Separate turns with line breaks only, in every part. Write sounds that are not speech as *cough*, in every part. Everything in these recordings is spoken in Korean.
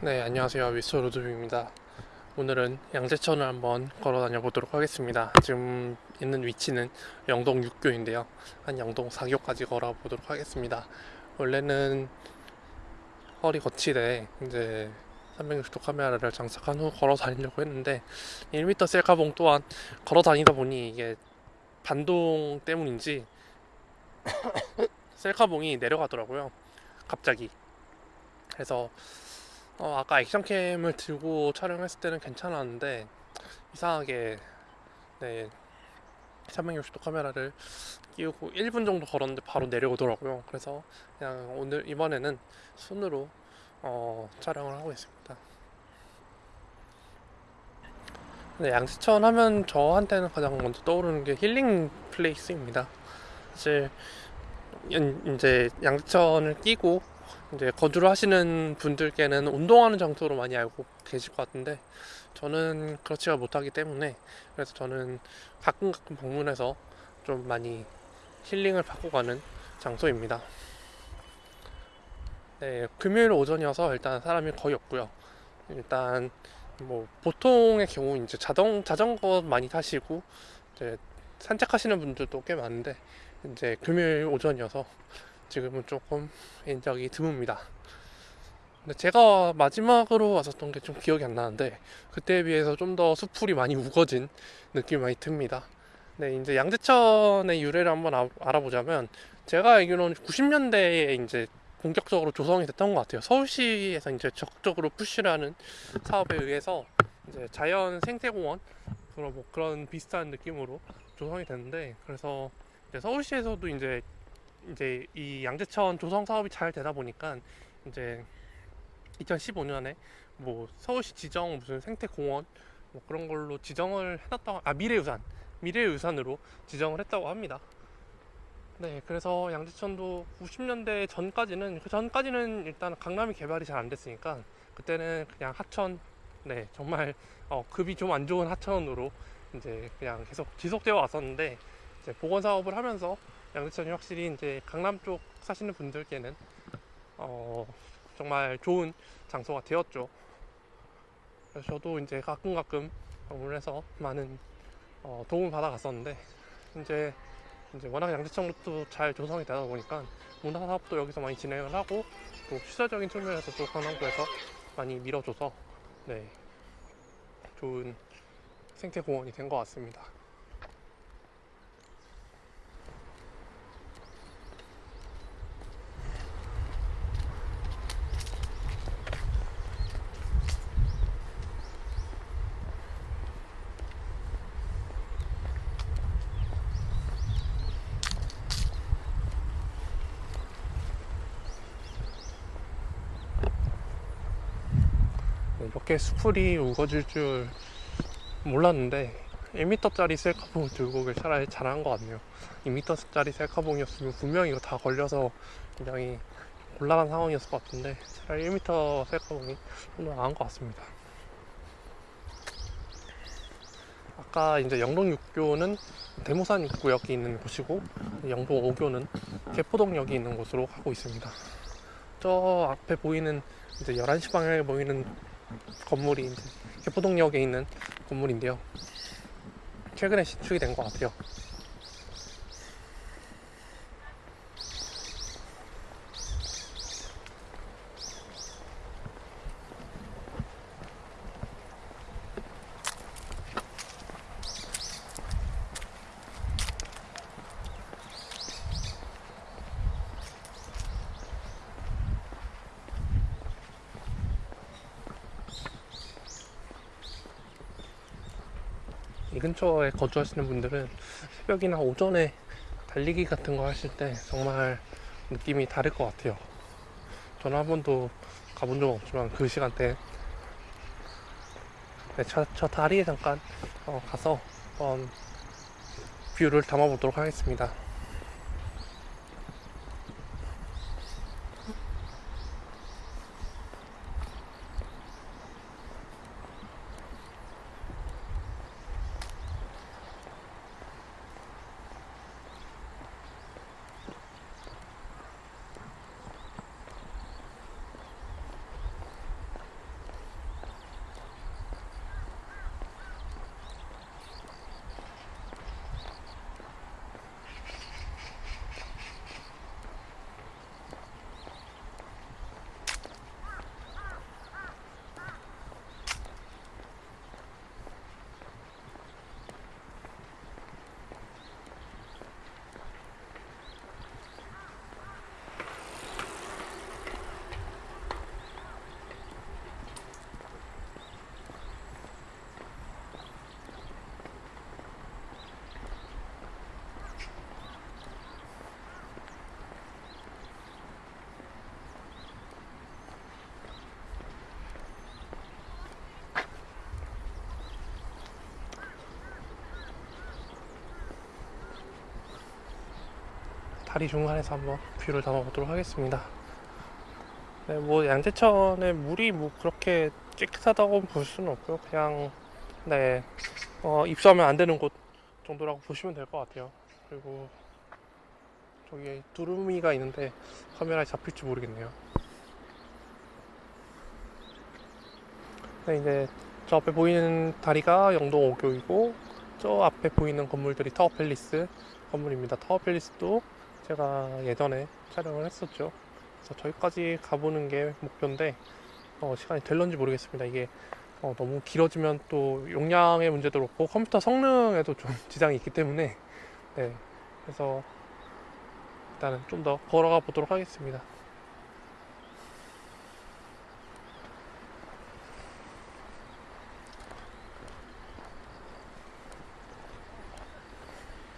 네, 안녕하세요. 미스터 로드뷰입니다. 오늘은 양재천을 한번 걸어 다녀 보도록 하겠습니다. 지금 있는 위치는 영동 6교인데요. 한 영동 4교까지 걸어 보도록 하겠습니다. 원래는 허리 거치대 이제 360도 카메라를 장착한 후 걸어 다니려고 했는데 1m 셀카봉 또한 걸어 다니다 보니 이게 반동 때문인지 *coughs* 셀카봉이 내려가더라고요. 갑자기. 그래서 어, 아까 action cam을 들고 촬영했을 때는 괜찮았는데 이상하게 네 360도 카메라를 끼우고 1분 정도 걸었는데 바로 내려오더라고요. 그래서 그냥 오늘 이번에는 손으로 어, 촬영을 하고 있습니다. 네, 양재천 하면 저한테는 가장 먼저 떠오르는 게 healing place입니다. 사실 이제 양지천을 끼고 이제 거주를 하시는 분들께는 운동하는 장소로 많이 알고 계실 것 같은데 저는 그렇지가 못하기 때문에 그래서 저는 가끔 가끔 방문해서 좀 많이 힐링을 받고 가는 장소입니다. 네, 금요일 오전이어서 일단 사람이 거의 없고요. 일단 뭐 보통의 경우 이제 자동 자전거 많이 타시고 이제 산책하시는 분들도 꽤 많은데 이제 금요일 오전이어서 지금은 조금 인적이 드뭅니다. 근데 제가 마지막으로 왔었던 게 좀 기억이 안 나는데 그때에 비해서 좀 더 수풀이 많이 우거진 느낌이 많이 듭니다. 네, 이제 양재천의 유래를 한번 아, 알아보자면 제가 알기로는 90년대에 이제 본격적으로 조성이 됐던 것 같아요. 서울시에서 이제 적극적으로 푸시를 하는 사업에 의해서 이제 자연 생태공원 그런 뭐 그런 비슷한 느낌으로 조성이 됐는데 그래서 이제 서울시에서도 이제 이제 이 양재천 조성 사업이 잘 되다 보니까 이제 2015년에 뭐 서울시 지정 무슨 생태공원 뭐 그런 걸로 지정을 해놨다고 아 미래유산 미래유산으로 지정을 했다고 합니다. 네, 그래서 양재천도 90년대 전까지는 그 전까지는 일단 강남이 개발이 잘 안 됐으니까 그때는 그냥 하천, 네 정말 어, 급이 좀 안 좋은 하천으로 이제 그냥 계속 지속되어 왔었는데 이제 복원 사업을 하면서 양재천이 확실히 이제 강남 쪽 사시는 분들께는 어, 정말 좋은 장소가 되었죠. 그래서 저도 이제 가끔 가끔 방문해서 많은 어, 도움을 받아 갔었는데 이제 이제 워낙 양재천도 잘 조성이 되다 보니까 문화 사업도 여기서 많이 진행을 하고 또 시설적인 측면에서 또 강남구에서 많이 밀어줘서 네 좋은 생태 공원이 된 것 같습니다. 이렇게 수풀이 우거질 줄 몰랐는데 1m짜리 셀카봉을 들고 오길 차라리 잘한 것 같네요. 2m짜리 셀카봉이었으면 분명히 이거 다 걸려서 굉장히 곤란한 상황이었을 것 같은데 차라리 1m 셀카봉이 좀 더 나은 것 같습니다. 아까 이제 영동 6교는 대모산 입구역이 있는 곳이고 영동 5교는 개포동역이 있는 곳으로 가고 있습니다. 저 앞에 보이는 이제 11시 방향에 보이는 건물이 이제 개포동역에 있는 건물인데요. 최근에 신축이 된 것 같아요. 이 근처에 거주하시는 분들은 새벽이나 오전에 달리기 같은 거 하실 때 정말 느낌이 다를 것 같아요. 저는 한 번도 가본 적 없지만 그 시간대 네, 저, 저 다리에 잠깐 어, 가서 한번 view를 담아보도록 하겠습니다. 다리 중간에서 한번 view를 담아보도록 하겠습니다. 네, 뭐 양재천의 물이 뭐 그렇게 깨끗하다고 볼 수는 없고요. 그냥 네 어, 입수하면 안 되는 곳 정도라고 보시면 될 것 같아요. 그리고 저기 두루미가 있는데 카메라에 잡힐지 모르겠네요. 네, 이제 저 앞에 보이는 다리가 영동 5교이고 저 앞에 보이는 건물들이 타워 팰리스 건물입니다. 타워 팰리스도 제가 예전에 촬영을 했었죠. 그래서 저기까지 가보는 게 목표인데 어, 시간이 될런지 모르겠습니다. 이게 어, 너무 길어지면 또 용량의 문제도 그렇고 컴퓨터 성능에도 좀 *laughs* 지장이 있기 때문에 네 그래서 일단은 좀 더 걸어가 보도록 하겠습니다.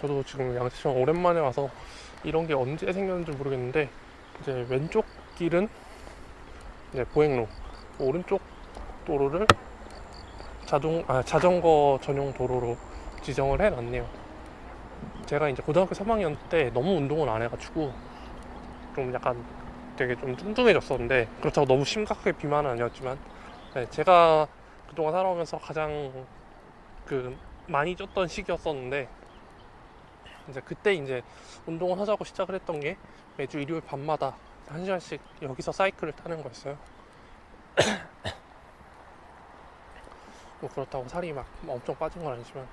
저도 지금 양재천 오랜만에 와서 이런 게 언제 생겼는지 모르겠는데 이제 왼쪽 길은 이제 보행로 오른쪽 도로를 자동 아 자전거 전용 도로로 지정을 해놨네요. 제가 이제 고등학교 3학년 때 너무 운동을 안 해가지고 좀 약간 되게 좀 뚱뚱해졌었는데 그렇다고 너무 심각하게 비만은 아니었지만 네, 제가 그동안 살아오면서 가장 그 많이 쪘던 시기였었는데 이제 그때 이제 운동을 하자고 시작을 했던 게 매주 일요일 밤마다 한 시간씩 여기서 사이클을 타는 거였어요. *coughs* 뭐 그렇다고 살이 막 엄청 빠진 건 아니지만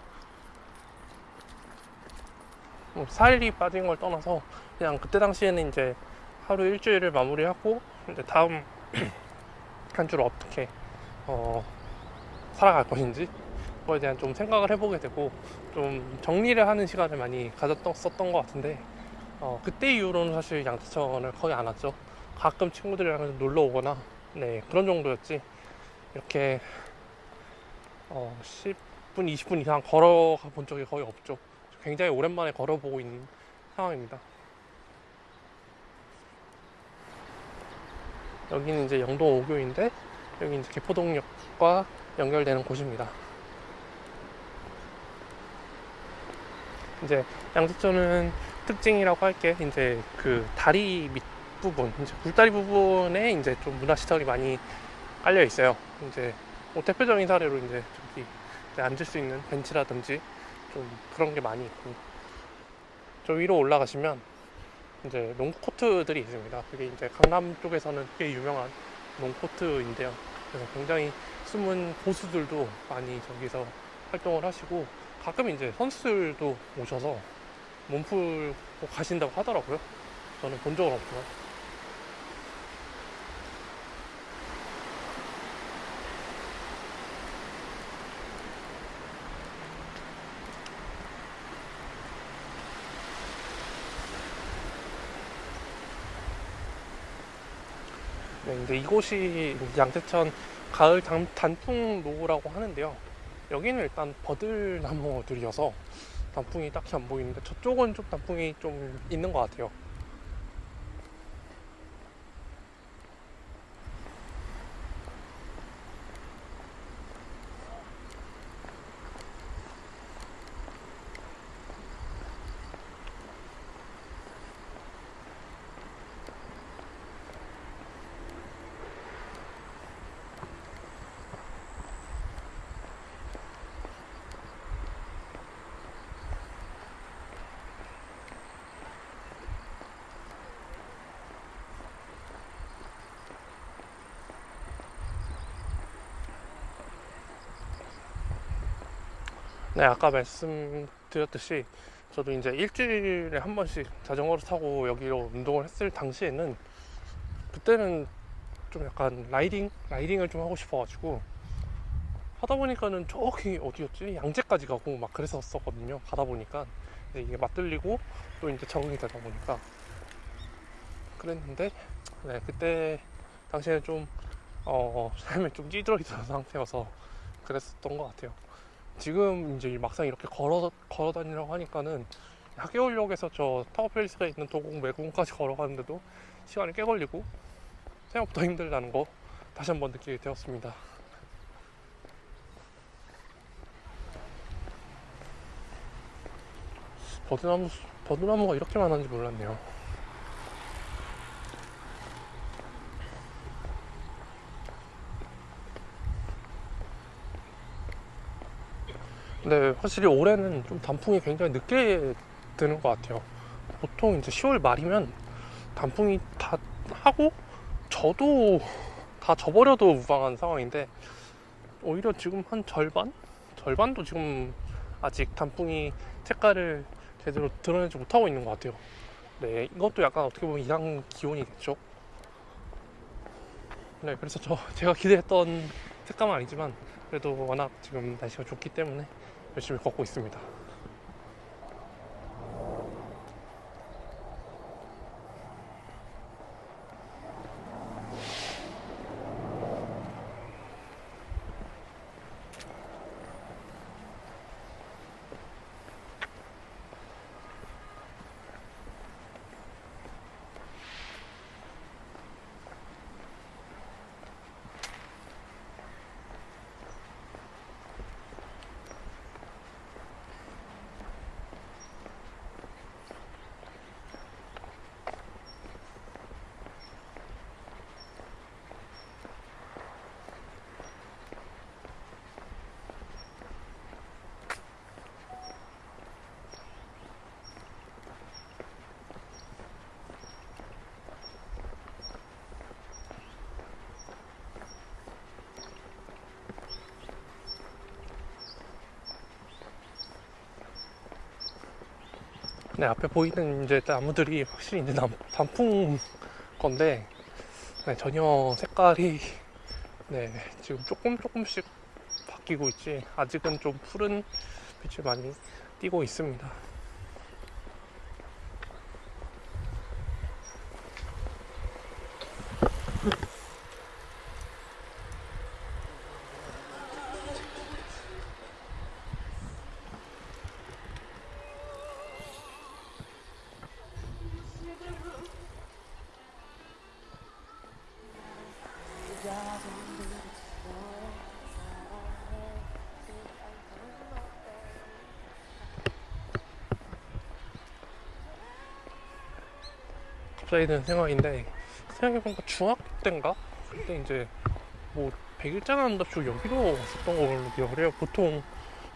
뭐 살이 빠진 걸 떠나서 그냥 그때 당시에는 이제 하루 일주일을 마무리하고 이제 다음 *coughs* 한 주를 어떻게 어, 살아갈 것인지 그 거에 대한 좀 생각을 해보게 되고 좀 정리를 하는 시간을 많이 가졌었던 것 같은데 어, 그때 이후로는 사실 양재천을 거의 안 왔죠. 가끔 친구들이랑 놀러 오거나 네 그런 정도였지 이렇게 어, 10분, 20분 이상 걸어가 본 적이 거의 없죠. 굉장히 오랜만에 걸어보고 있는 상황입니다. 여기는 이제 영동 5교인데 여기 이제 개포동역과 연결되는 곳입니다. 이제 양재천은 특징이라고 할 게 이제 그 다리 밑 부분, 이제 굴다리 부분에 이제 좀 문화시설이 많이 깔려 있어요. 이제 뭐 대표적인 사례로 이제 저기 이제 앉을 수 있는 벤치라든지 좀 그런 게 많이 있고 저 위로 올라가시면 이제 농구 코트들이 있습니다. 그게 이제 강남 쪽에서는 꽤 유명한 농구 코트인데요. 그래서 굉장히 숨은 고수들도 많이 저기서 활동을 하시고 가끔 이제 선수들도 오셔서 몸풀고 가신다고 하더라고요. 저는 본 적은 없지만. 네, 이제 이곳이 양재천 가을 단, 단풍 로고라고 하는데요. 여기는 일단 버들나무들이어서 단풍이 딱히 안 보이는데 저쪽은 좀 단풍이 좀 있는 것 같아요. 네, 아까 말씀드렸듯이 저도 이제 일주일에 한 번씩 자전거를 타고 여기로 운동을 했을 당시에는 그때는 좀 약간 라이딩? 라이딩을 좀 하고 싶어 가지고 하다 보니까는 저기 어디였지? 양재까지 가고 막 그랬었거든요. 가다 보니까 이게 맞들리고 또 이제 적응이 되다 보니까 그랬는데 네, 그때 당시에는 좀 어, *laughs* 삶에 좀 찌들어 있던 상태여서 그랬었던 것 같아요. 지금 이제 막상 이렇게 걸어 걸어 다니려고 하니까는 하계울역에서 저 타워팰리스가 있는 도곡 매공까지 *laughs* 걸어가는데도 시간이 꽤 걸리고 생각보다 힘들다는 거 다시 한번 느끼게 되었습니다. 버드나무 버드나무가 이렇게 많은지 몰랐네요. 근데 확실히 올해는 좀 단풍이 굉장히 늦게 드는 것 같아요. 보통 이제 10월 말이면 단풍이 다 하고 저도 다 져버려도 무방한 상황인데 오히려 지금 한 절반? 절반도 지금 아직 단풍이 색깔을 제대로 드러내지 못하고 있는 것 같아요. 네, 이것도 약간 어떻게 보면 이상 기온이겠죠. 네, 그래서 저 제가 기대했던 색감은 아니지만 그래도 워낙 지금 날씨가 좋기 때문에 열심히 걷고 있습니다. 네, 앞에 보이는 이제 나무들이 확실히 이제 남, 단풍 건데, 네, 전혀 색깔이, 네, 지금 조금 조금씩 바뀌고 있지, 아직은 좀 푸른 빛을 많이 띄고 있습니다. 갑자기 든 생각인데, 생각해보니까 중학교 때인가? 그때 이제 뭐 100일장 한답시고 여기로 왔었던 걸로 기억을 해요. 보통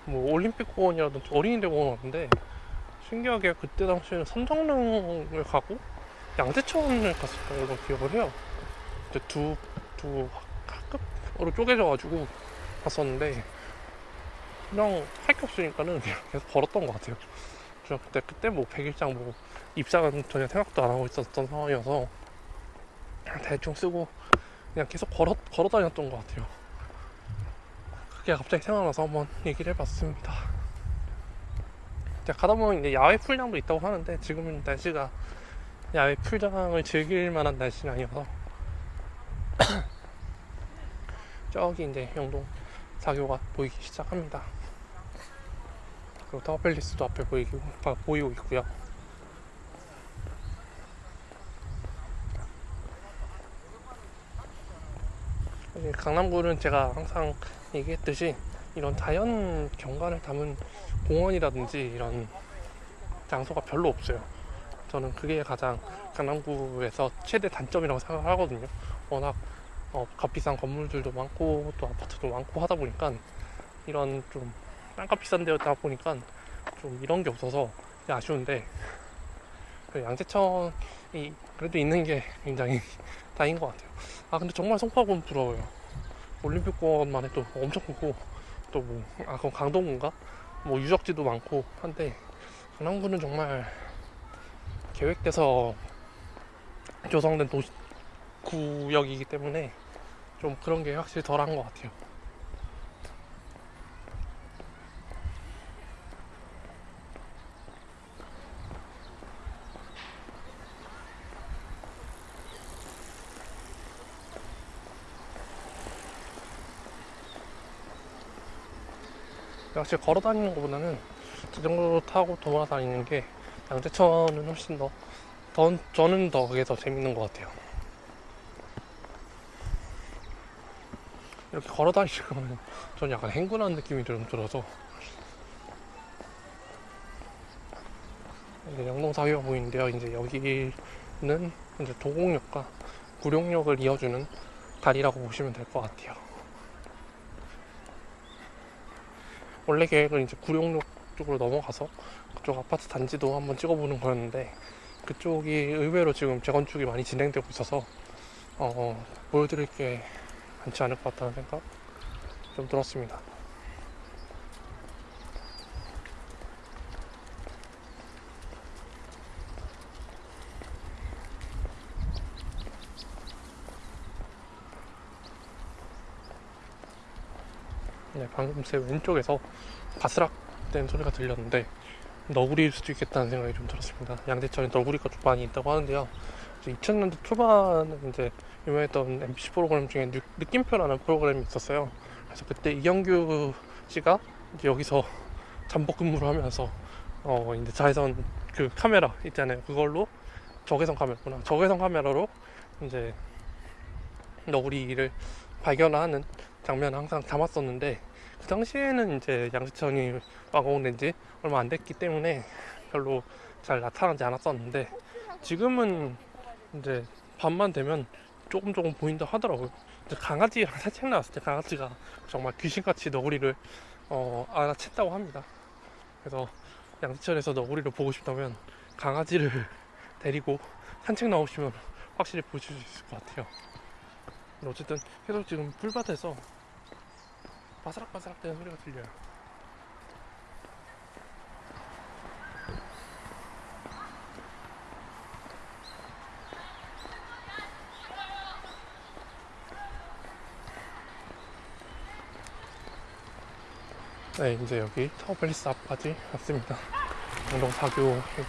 뭐 올림픽 공원이라든지 어린이대 공원 왔는데, 신기하게 그때 당시에는 삼성릉을 가고 양재천을 갔었던 걸로 기억을 해요. 이제 두, 두 학급으로 쪼개져 가지고 갔었는데, 그냥 할 게 없으니까는 그냥 계속 걸었던 것 같아요. 중학교 때, 그때 뭐 100일장 뭐 입장은 전혀 생각도 안 하고 있었던 상황이어서 대충 쓰고 그냥 계속 걸어, 걸어 다녔던 것 같아요. 그게 갑자기 생각나서 한번 얘기를 해봤습니다. 가다 보면 이제 야외 풀장도 있다고 하는데 지금은 날씨가 야외 풀장을 즐길 만한 날씨는 아니어서 *clears throat* 저기 이제 영동 사교가 보이기 시작합니다. 그리고 타워팰리스도 앞에 보이고, 보이고 있고요. 강남구는 제가 항상 얘기했듯이 이런 자연 경관을 담은 공원이라든지 이런 장소가 별로 없어요. 저는 그게 가장 강남구에서 최대 단점이라고 생각하거든요. 워낙 어, 값비싼 건물들도 많고 또 아파트도 많고 하다 보니까 이런 좀 땅값 비싼 데다 보니까 좀 이런 게 없어서 아쉬운데 그 양재천이 그래도 있는 게 굉장히 *laughs* 다행인 것 같아요. 아 근데 정말 송파구는 부러워요. 올림픽공원만 해도 엄청 크고 또 뭐 아 그럼 강동구인가? 뭐 유적지도 많고 한데 강남구는 정말 계획돼서 조성된 도시 구역이기 때문에 좀 그런 게 확실히 덜한 것 같아요. 확실히 걸어 다니는 것보다는 자전거 타고 돌아다니는 게 양재천은 훨씬 더, 더 저는 더 그게 더 재밌는 것 같아요. 이렇게 걸어 다니면 저는 약간 행군하는 느낌이 좀 들어서 이제 영동사교가 보이는데요. 이제 여기는 이제 도곡역과 구룡역을 이어주는 다리라고 보시면 될 것 같아요. 원래 계획은 이제 구룡역 쪽으로 넘어가서 그쪽 아파트 단지도 한번 찍어보는 거였는데 그쪽이 의외로 지금 재건축이 많이 진행되고 있어서 어, 보여드릴 게 많지 않을 것 같다는 생각 좀 들었습니다. 네, 방금 제 왼쪽에서 바스락 된 소리가 들렸는데 너구리일 수도 있겠다는 생각이 좀 들었습니다. 양재천에 너구리가 좀 많이 있다고 하는데요. 2000년대 초반에 이제 유명했던 MBC 프로그램 중에 느, 느낌표라는 프로그램이 있었어요. 그래서 그때 이영규 씨가 이제 여기서 잠복 근무를 하면서 어 이제 자외선 그 카메라 있잖아요. 그걸로 적외선 카메라구나. 적외선 카메라로 이제 너구리를 발견하는 장면을 항상 담았었는데 그 당시에는 이제 양재천이 완공된 지 얼마 안 됐기 때문에 별로 잘 나타나지 않았었는데 지금은 이제 밤만 되면 조금 조금 보인다 하더라고요. 이제 강아지랑 산책 나왔을 때 강아지가 정말 귀신같이 너구리를 어, 알아챘다고 합니다. 그래서 양재천에서 너구리를 보고 싶다면 강아지를 *laughs* 데리고 산책 나오시면 확실히 보실 수 있을 것 같아요. 어쨌든 계속 지금 풀밭에서 바스락바스락 되는 소리가 들려요. 네, 이제 여기 타워팰리스 앞까지 왔습니다. 영동 사교역이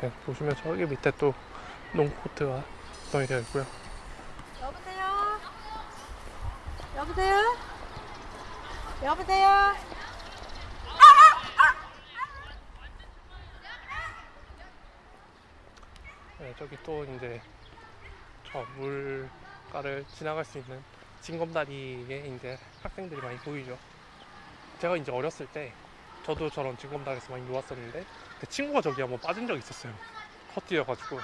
네, 보시면 저기 밑에 또 농코트가 구성이 되어 있고요.
여보세요? 여보세요? 여보세요?
네, 저기 또 이제 저 물가를 지나갈 수 있는 징검다리에 이제 학생들이 많이 보이죠. 제가 이제 어렸을 때 저도 저런 징검다리에서 많이 놀았었는데 그 친구가 저기 한번 빠진 적이 있었어요. 헛뛰어가지고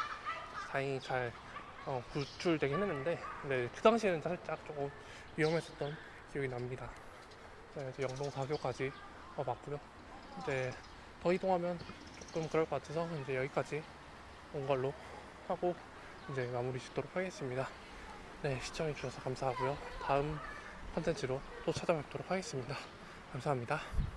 다행히 잘 어, 구출되긴 했는데 근데 그 당시에는 살짝 조금 위험했었던 기억이 납니다. 네, 이제 영동 4교까지 와봤고요. 이제 더 이동하면 조금 그럴 것 같아서 이제 여기까지 온 걸로 하고 이제 마무리 짓도록 하겠습니다. 네, 시청해 주셔서 감사하고요. 다음 컨텐츠로 또 찾아뵙도록 하겠습니다. 감사합니다.